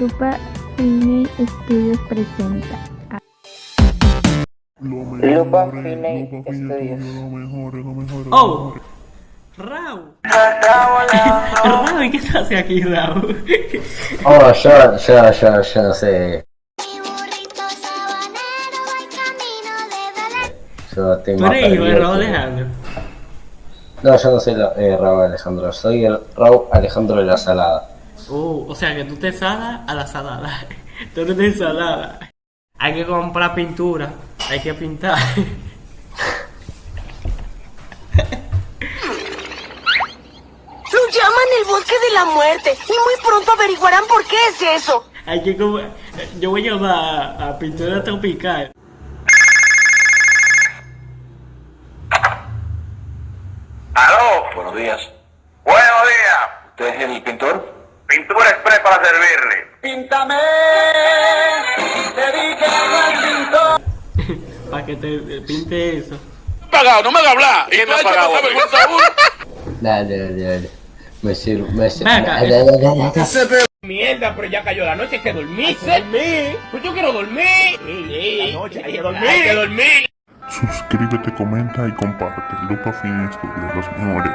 Lupa Cine Estudios presenta. Lupa Fine Studios. ¡Oh! ¡Raúl! Raúl, ¿y qué te hace aquí, Raúl? Oh, yo, yo, yo, yo no sé. Yo estoy Tú más perdido Raúl que- Alejandro. No, yo no soy la- eh, Raúl Alejandro, soy el Raúl Alejandro de la Salada. Oh, o sea que tú te salas a la salada. Tú eres de ensalada. Hay que comprar pintura. Hay que pintar. Lo llaman el bosque de la muerte y muy pronto averiguarán por qué es eso. Hay que com- Yo voy a llevar a pintura tropical. ¡Aló! Buenos días. ¡Buenos días! ¿Usted es el pintor? Express para servirle. Para que te te pinte eso. Pagado, no me hagas hablar. ¿Quién me ha pagado? Dale, dale, dale. Me sirve, me. Venga, dale. Mierda, pero ya cayó la noche, hay que dormir. Dormir. Pues yo quiero dormir. La noche, hay que dormir. Hay que dormir. Suscríbete, comenta y comparte. Lupa Fin Estudios, los mejores.